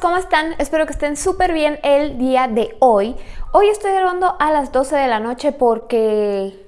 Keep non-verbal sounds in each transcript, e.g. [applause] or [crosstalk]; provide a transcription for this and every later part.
¿cómo están? Espero que estén súper bien el día de hoy. Hoy estoy grabando a las 12 de la noche porque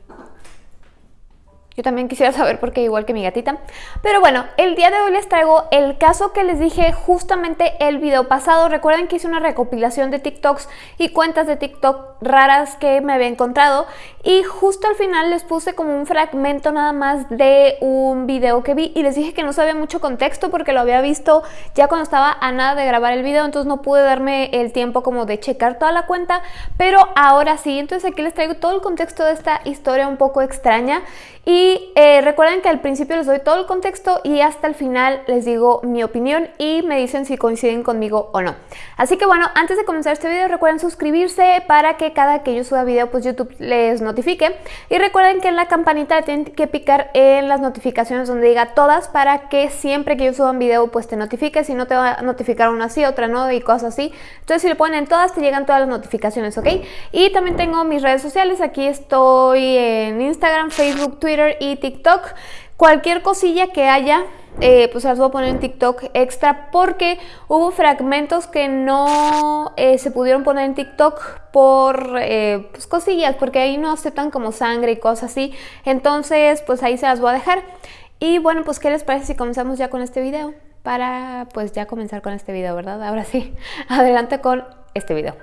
yo también quisiera saber por qué igual que mi gatita. Pero bueno, el día de hoy les traigo el caso que les dije justamente el video pasado. Recuerden que hice una recopilación de TikToks y cuentas de TikTok raras que me había encontrado. Y justo al final les puse como un fragmento nada más de un video que vi. Y les dije que no sabía mucho contexto porque lo había visto ya cuando estaba a nada de grabar el video. Entonces no pude darme el tiempo como de checar toda la cuenta. Pero ahora sí, entonces aquí les traigo todo el contexto de esta historia un poco extraña. Y eh, recuerden que al principio les doy todo el contexto y hasta el final les digo mi opinión y me dicen si coinciden conmigo o no. Así que bueno, antes de comenzar este video recuerden suscribirse para que cada que yo suba video pues YouTube les notifique. Y recuerden que en la campanita tienen que picar en las notificaciones donde diga todas para que siempre que yo suba un video pues te notifique. Si no te va a notificar una sí, otra no y cosas así. Entonces si le ponen todas te llegan todas las notificaciones, ¿ok? Y también tengo mis redes sociales. Aquí estoy en Instagram, Facebook, Twitter y TikTok. Cualquier cosilla que haya, eh, pues las voy a poner en TikTok extra porque hubo fragmentos que no eh, se pudieron poner en TikTok por eh, pues cosillas, porque ahí no aceptan como sangre y cosas así. Entonces, pues ahí se las voy a dejar. Y bueno, pues ¿qué les parece si comenzamos ya con este video? Para pues ya comenzar con este video, ¿verdad? Ahora sí, [laughs] adelante con este video.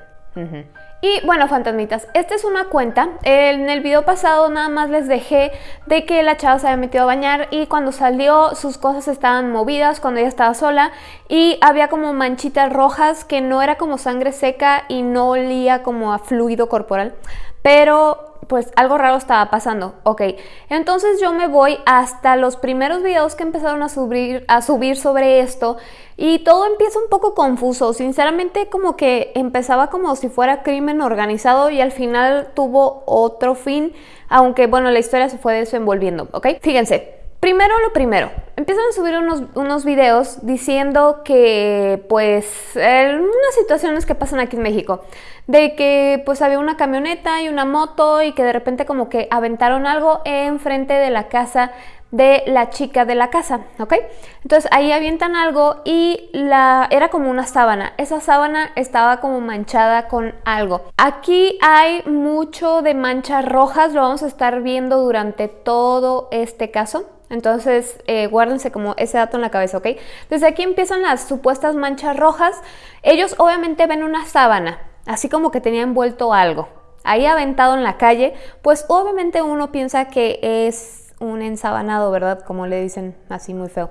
Y bueno, fantasmitas, esta es una cuenta. En el video pasado nada más les dejé de que la chava se había metido a bañar y cuando salió sus cosas estaban movidas cuando ella estaba sola y había como manchitas rojas que no era como sangre seca y no olía como a fluido corporal, pero pues algo raro estaba pasando. Ok, entonces yo me voy hasta los primeros videos que empezaron a subir, a subir sobre esto y todo empieza un poco confuso. Sinceramente como que empezaba como si fuera crimen organizado y al final tuvo otro fin, aunque bueno, la historia se fue desenvolviendo, ¿ok? Fíjense, Primero lo primero, empiezan a subir unos, unos videos diciendo que pues unas situaciones que pasan aquí en México, de que pues había una camioneta y una moto y que de repente como que aventaron algo enfrente de la casa de la chica de la casa, ¿ok? Entonces ahí avientan algo y la, era como una sábana. Esa sábana estaba como manchada con algo. Aquí hay mucho de manchas rojas, lo vamos a estar viendo durante todo este caso. Entonces, eh, guárdense como ese dato en la cabeza, ¿ok? Desde aquí empiezan las supuestas manchas rojas. Ellos obviamente ven una sábana, así como que tenía envuelto algo. Ahí aventado en la calle, pues obviamente uno piensa que es un ensabanado, ¿verdad? Como le dicen así muy feo.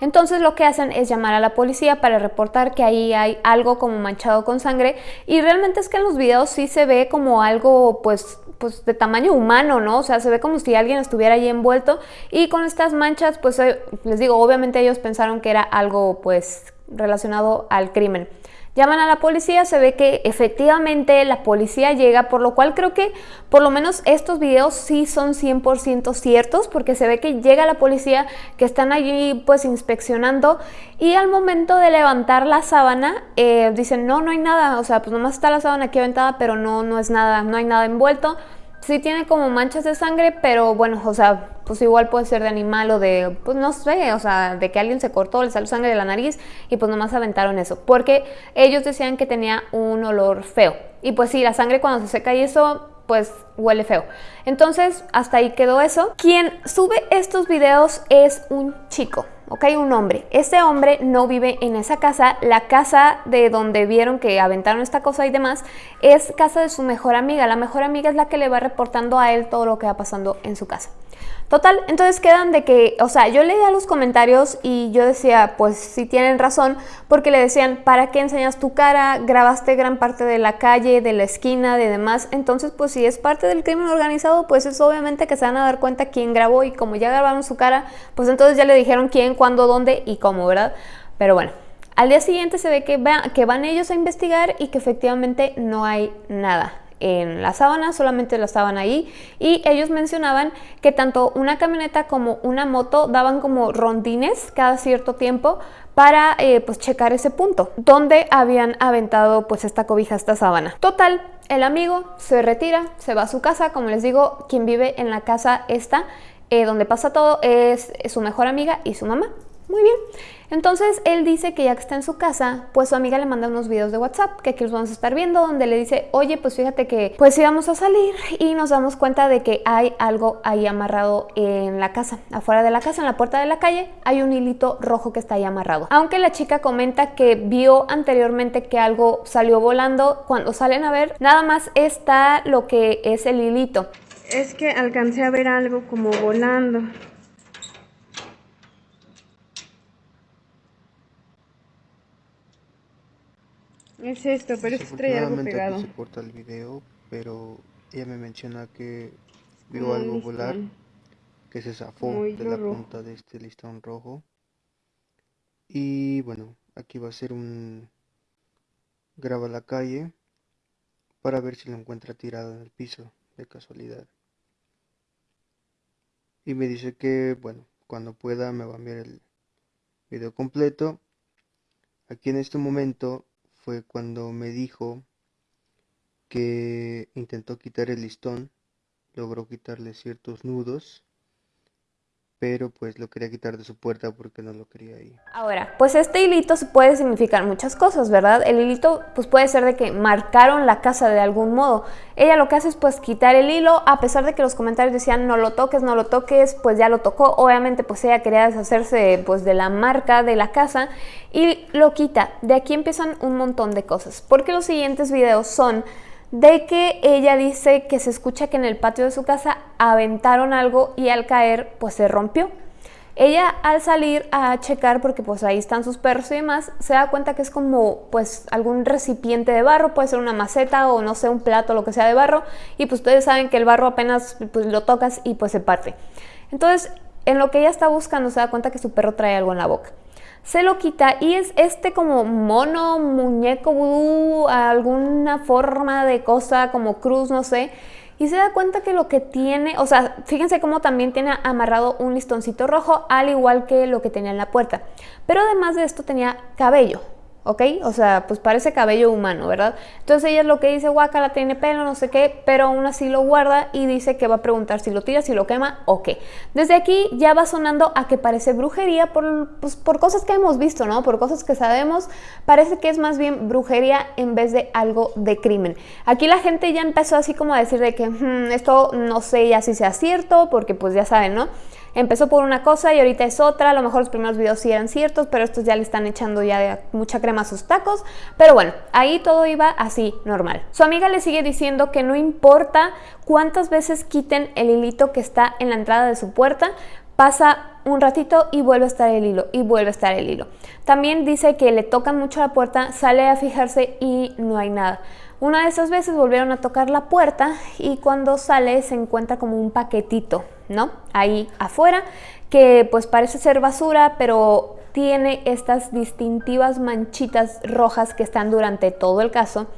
Entonces lo que hacen es llamar a la policía para reportar que ahí hay algo como manchado con sangre y realmente es que en los videos sí se ve como algo pues pues de tamaño humano, ¿no? O sea, se ve como si alguien estuviera ahí envuelto y con estas manchas, pues eh, les digo, obviamente ellos pensaron que era algo pues relacionado al crimen. Llaman a la policía, se ve que efectivamente la policía llega, por lo cual creo que por lo menos estos videos sí son 100% ciertos, porque se ve que llega la policía, que están allí pues inspeccionando y al momento de levantar la sábana eh, dicen no, no hay nada, o sea, pues nomás está la sábana aquí aventada, pero no, no es nada, no hay nada envuelto. Sí tiene como manchas de sangre, pero bueno, o sea, pues igual puede ser de animal o de, pues no sé, o sea, de que alguien se cortó, le salió sangre de la nariz y pues nomás aventaron eso. Porque ellos decían que tenía un olor feo. Y pues sí, la sangre cuando se seca y eso, pues huele feo. Entonces, hasta ahí quedó eso. Quien sube estos videos es un chico. ¿Ok? Un hombre. Este hombre no vive en esa casa. La casa de donde vieron que aventaron esta cosa y demás es casa de su mejor amiga. La mejor amiga es la que le va reportando a él todo lo que va pasando en su casa. Total, entonces quedan de que, o sea, yo leía los comentarios y yo decía, pues sí tienen razón, porque le decían, ¿para qué enseñas tu cara? Grabaste gran parte de la calle, de la esquina, de demás. Entonces, pues si es parte del crimen organizado, pues es obviamente que se van a dar cuenta quién grabó y como ya grabaron su cara, pues entonces ya le dijeron quién, cuándo, dónde y cómo, ¿verdad? Pero bueno, al día siguiente se ve que, que van ellos a investigar y que efectivamente no hay nada en la sábana, solamente la estaban ahí y ellos mencionaban que tanto una camioneta como una moto daban como rondines cada cierto tiempo para eh, pues checar ese punto donde habían aventado pues esta cobija, esta sábana. Total, el amigo se retira, se va a su casa, como les digo, quien vive en la casa esta, eh, donde pasa todo, es su mejor amiga y su mamá. Muy bien. Entonces él dice que ya que está en su casa, pues su amiga le manda unos videos de WhatsApp que aquí los vamos a estar viendo, donde le dice, oye, pues fíjate que pues íbamos a salir y nos damos cuenta de que hay algo ahí amarrado en la casa, afuera de la casa, en la puerta de la calle, hay un hilito rojo que está ahí amarrado. Aunque la chica comenta que vio anteriormente que algo salió volando, cuando salen a ver, nada más está lo que es el hilito. Es que alcancé a ver algo como volando. Es esto, pero es trae algo pegado. Aquí se corta el video, pero ella me menciona que vio algo volar, que se zafó de la punta de este listón rojo. Y bueno, aquí va a ser un graba la calle para ver si lo encuentra tirado en el piso de casualidad. Y me dice que, bueno, cuando pueda me va a enviar el video completo. Aquí en este momento fue cuando me dijo que intentó quitar el listón, logró quitarle ciertos nudos pero pues lo quería quitar de su puerta porque no lo quería ahí. Ahora, pues este hilito puede significar muchas cosas, ¿verdad? El hilito pues puede ser de que marcaron la casa de algún modo. Ella lo que hace es pues quitar el hilo, a pesar de que los comentarios decían no lo toques, no lo toques, pues ya lo tocó. Obviamente pues ella quería deshacerse pues de la marca de la casa y lo quita. De aquí empiezan un montón de cosas, porque los siguientes videos son de que ella dice que se escucha que en el patio de su casa aventaron algo y al caer pues se rompió. Ella al salir a checar, porque pues ahí están sus perros y demás, se da cuenta que es como pues algún recipiente de barro, puede ser una maceta o no sé, un plato, lo que sea de barro, y pues ustedes saben que el barro apenas pues lo tocas y pues se parte. Entonces, en lo que ella está buscando se da cuenta que su perro trae algo en la boca se lo quita y es este como mono, muñeco vudú, alguna forma de cosa como cruz, no sé. Y se da cuenta que lo que tiene, o sea, fíjense cómo también tiene amarrado un listoncito rojo, al igual que lo que tenía en la puerta. Pero además de esto tenía cabello, ¿ok? O sea, pues parece cabello humano, ¿verdad? Entonces ella es lo que dice, guacala, tiene pelo, no sé qué, pero aún así lo guarda y dice que va a preguntar si lo tira, si lo quema o qué. Desde aquí ya va sonando a que parece brujería por, pues, por cosas que hemos visto, ¿no? Por cosas que sabemos, parece que es más bien brujería en vez de algo de crimen. Aquí la gente ya empezó así como a decir de que hmm, esto no sé ya si sea cierto, porque pues ya saben, ¿no? Empezó por una cosa y ahorita es otra, a lo mejor los primeros videos sí eran ciertos, pero estos ya le están echando ya mucha crema a sus tacos, pero bueno, ahí todo iba así, normal. Su amiga le sigue diciendo que no importa cuántas veces quiten el hilito que está en la entrada de su puerta, pasa un ratito y vuelve a estar el hilo y vuelve a estar el hilo. También dice que le tocan mucho la puerta, sale a fijarse y no hay nada. Una de esas veces volvieron a tocar la puerta y cuando sale se encuentra como un paquetito, ¿no? Ahí afuera, que pues parece ser basura, pero tiene estas distintivas manchitas rojas que están durante todo el caso.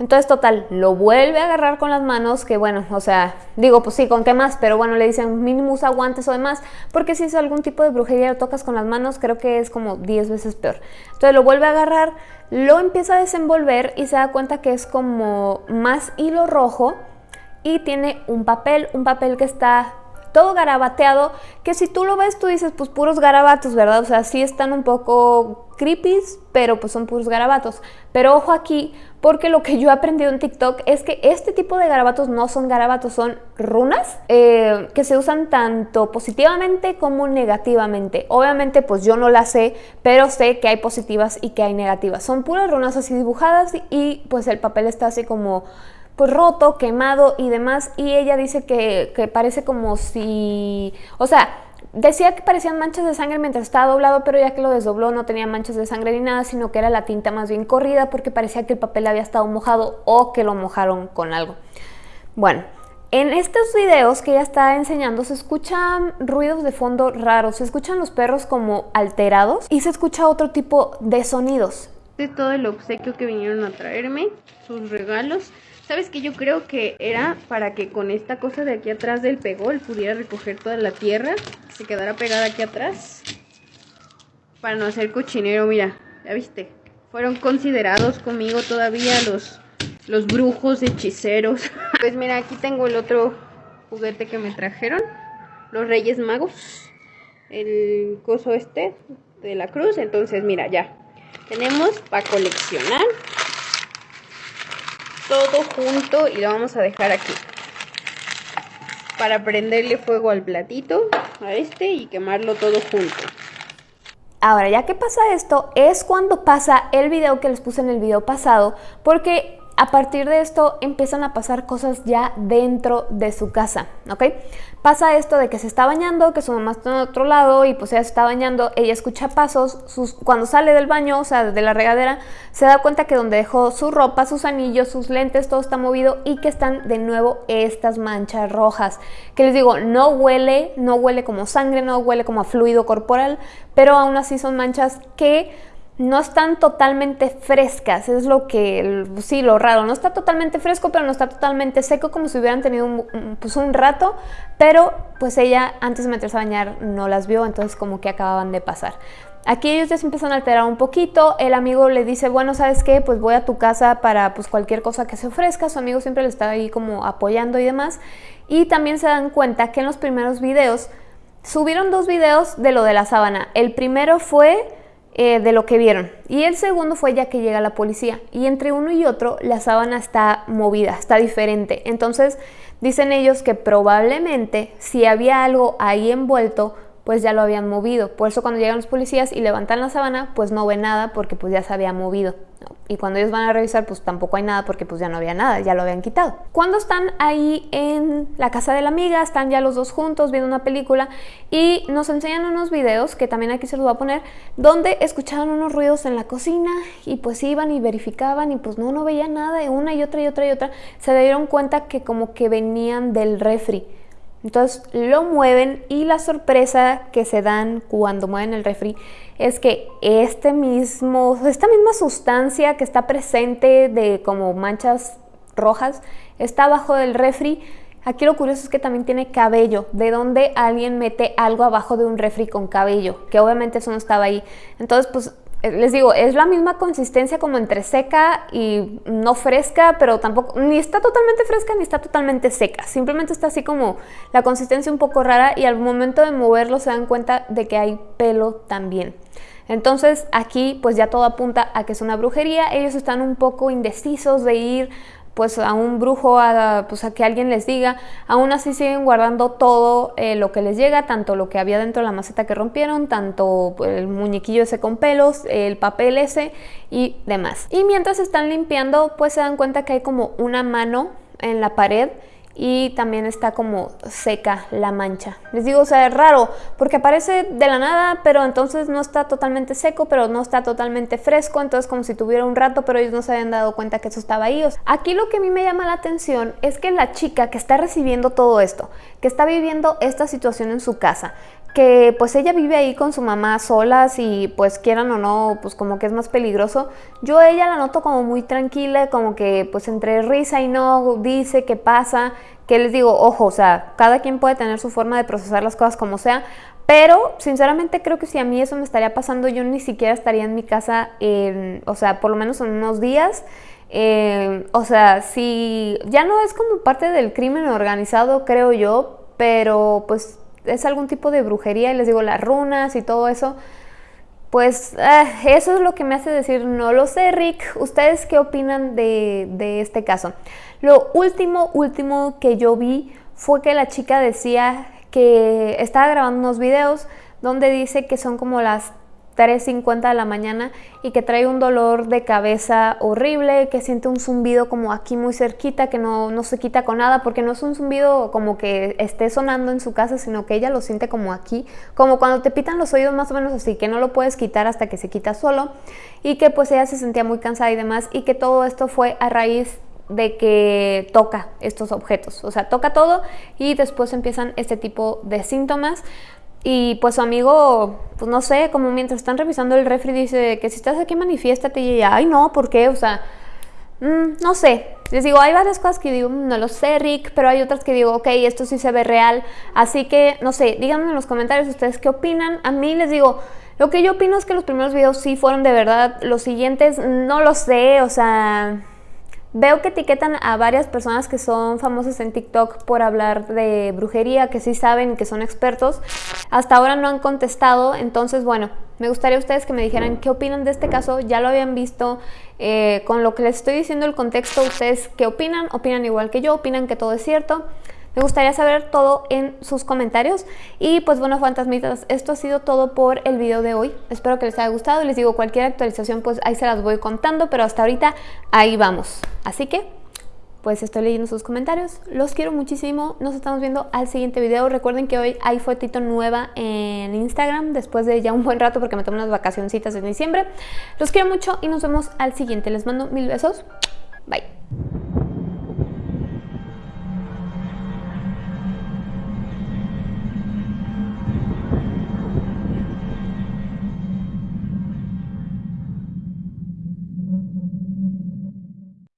Entonces, total, lo vuelve a agarrar con las manos, que bueno, o sea, digo, pues sí, ¿con qué más? Pero bueno, le dicen mínimo usa guantes o demás, porque si es algún tipo de brujería lo tocas con las manos, creo que es como 10 veces peor. Entonces lo vuelve a agarrar, lo empieza a desenvolver y se da cuenta que es como más hilo rojo y tiene un papel, un papel que está todo garabateado, que si tú lo ves tú dices pues puros garabatos, ¿verdad? O sea, sí están un poco creepy, pero pues son puros garabatos. Pero ojo aquí, porque lo que yo he aprendido en TikTok es que este tipo de garabatos no son garabatos, son runas eh, que se usan tanto positivamente como negativamente. Obviamente pues yo no las sé, pero sé que hay positivas y que hay negativas. Son puras runas así dibujadas y pues el papel está así como pues roto, quemado y demás. Y ella dice que, que parece como si, o sea, decía que parecían manchas de sangre mientras estaba doblado, pero ya que lo desdobló no tenía manchas de sangre ni nada, sino que era la tinta más bien corrida porque parecía que el papel había estado mojado o que lo mojaron con algo. Bueno, en estos videos que ella está enseñando se escuchan ruidos de fondo raros, se escuchan los perros como alterados y se escucha otro tipo de sonidos. De todo el obsequio que vinieron a traerme, sus regalos. ¿Sabes que Yo creo que era para que con esta cosa de aquí atrás del pegol pudiera recoger toda la tierra. Se quedara pegada aquí atrás. Para no hacer cochinero, mira. ¿Ya viste? Fueron considerados conmigo todavía los, los brujos hechiceros. [laughs] Pues mira, aquí tengo el otro juguete que me trajeron. Los Reyes Magos. El coso este. de la cruz. Entonces, mira, ya tenemos para coleccionar todo junto y lo vamos a dejar aquí para prenderle fuego al platito, a este y quemarlo todo junto. Ahora, ya que pasa esto, es cuando pasa el video que les puse en el video pasado, porque a partir de esto empiezan a pasar cosas ya dentro de su casa, ¿ok? Pasa esto de que se está bañando, que su mamá está en otro lado y pues ella se está bañando, ella escucha pasos, sus, cuando sale del baño, o sea, de la regadera, se da cuenta que donde dejó su ropa, sus anillos, sus lentes, todo está movido y que están de nuevo estas manchas rojas. Que les digo, no huele, no huele como sangre, no huele como a fluido corporal, pero aún así son manchas que no están totalmente frescas, es lo que, sí, lo raro, no está totalmente fresco, pero no está totalmente seco, como si hubieran tenido un, pues un rato, pero pues ella antes de meterse a bañar no las vio, entonces como que acababan de pasar. Aquí ellos ya se empiezan a alterar un poquito, el amigo le dice, bueno, ¿sabes qué? Pues voy a tu casa para pues cualquier cosa que se ofrezca, su amigo siempre le está ahí como apoyando y demás, y también se dan cuenta que en los primeros videos, subieron dos videos de lo de la sábana, el primero fue eh, de lo que vieron. Y el segundo fue ya que llega la policía. Y entre uno y otro la sábana está movida, está diferente. Entonces dicen ellos que probablemente si había algo ahí envuelto, pues ya lo habían movido. Por eso cuando llegan los policías y levantan la sábana, pues no ven nada porque pues ya se había movido. Y cuando ellos van a revisar, pues tampoco hay nada porque pues ya no había nada, ya lo habían quitado. Cuando están ahí en la casa de la amiga, están ya los dos juntos viendo una película y nos enseñan unos videos, que también aquí se los voy a poner, donde escuchaban unos ruidos en la cocina y pues iban y verificaban y pues no, no veían nada, y una y otra y otra y otra, se dieron cuenta que como que venían del refri. Entonces lo mueven y la sorpresa que se dan cuando mueven el refri es que este mismo, esta misma sustancia que está presente de como manchas rojas está abajo del refri. Aquí lo curioso es que también tiene cabello, de donde alguien mete algo abajo de un refri con cabello, que obviamente eso no estaba ahí. Entonces, pues les digo, es la misma consistencia como entre seca y no fresca, pero tampoco, ni está totalmente fresca ni está totalmente seca. Simplemente está así como la consistencia un poco rara y al momento de moverlo se dan cuenta de que hay pelo también. Entonces aquí pues ya todo apunta a que es una brujería. Ellos están un poco indecisos de ir pues a un brujo, a, pues a que alguien les diga, aún así siguen guardando todo eh, lo que les llega, tanto lo que había dentro de la maceta que rompieron, tanto el muñequillo ese con pelos, el papel ese y demás. Y mientras están limpiando, pues se dan cuenta que hay como una mano en la pared y también está como seca la mancha. Les digo, o sea, es raro porque aparece de la nada, pero entonces no está totalmente seco, pero no está totalmente fresco, entonces como si tuviera un rato, pero ellos no se habían dado cuenta que eso estaba ahí. Aquí lo que a mí me llama la atención es que la chica que está recibiendo todo esto, que está viviendo esta situación en su casa, que pues ella vive ahí con su mamá solas y pues quieran o no, pues como que es más peligroso. Yo a ella la noto como muy tranquila, como que pues entre risa y no dice qué pasa, que les digo, ojo, o sea, cada quien puede tener su forma de procesar las cosas como sea, pero sinceramente creo que si a mí eso me estaría pasando, yo ni siquiera estaría en mi casa, o sea, por lo menos en unos días. Eh, o sea, si ya no es como parte del crimen organizado, creo yo, pero pues es algún tipo de brujería y les digo las runas y todo eso, pues eh, eso es lo que me hace decir, no lo sé Rick, ¿ustedes qué opinan de, de este caso? Lo último, último que yo vi fue que la chica decía que estaba grabando unos videos donde dice que son como las 3.50 de la mañana y que trae un dolor de cabeza horrible, que siente un zumbido como aquí muy cerquita, que no, no se quita con nada, porque no es un zumbido como que esté sonando en su casa, sino que ella lo siente como aquí, como cuando te pitan los oídos más o menos así, que no lo puedes quitar hasta que se quita solo, y que pues ella se sentía muy cansada y demás, y que todo esto fue a raíz de que toca estos objetos, o sea, toca todo y después empiezan este tipo de síntomas. Y pues su amigo, pues no sé, como mientras están revisando el refri dice que si estás aquí manifiéstate y ella, ay no, ¿por qué? O sea, mm, no sé. Les digo, hay varias cosas que digo, mm, no lo sé, Rick, pero hay otras que digo, ok, esto sí se ve real. Así que, no sé, díganme en los comentarios ustedes qué opinan. A mí les digo, lo que yo opino es que los primeros videos sí fueron de verdad. Los siguientes, no lo sé, o sea, Veo que etiquetan a varias personas que son famosas en TikTok por hablar de brujería, que sí saben, que son expertos. Hasta ahora no han contestado, entonces bueno, Me gustaría ustedes que me dijeran qué opinan de este caso, ya lo habían visto, eh, con lo que les estoy diciendo el contexto, ustedes qué opinan, opinan igual que yo, opinan que todo es cierto. Me gustaría saber todo en sus comentarios. Y pues bueno, fantasmitas, esto ha sido todo por el video de hoy. Espero que les haya gustado. Les digo, cualquier actualización pues ahí se las voy contando, pero hasta ahorita ahí vamos. Así que pues estoy leyendo sus comentarios. Los quiero muchísimo. Nos estamos viendo al siguiente video. Recuerden que hoy hay fotito nueva en Instagram después de ya un buen rato porque me tomo unas vacacioncitas en diciembre. Los quiero mucho y nos vemos al siguiente. Les mando mil besos. Bye.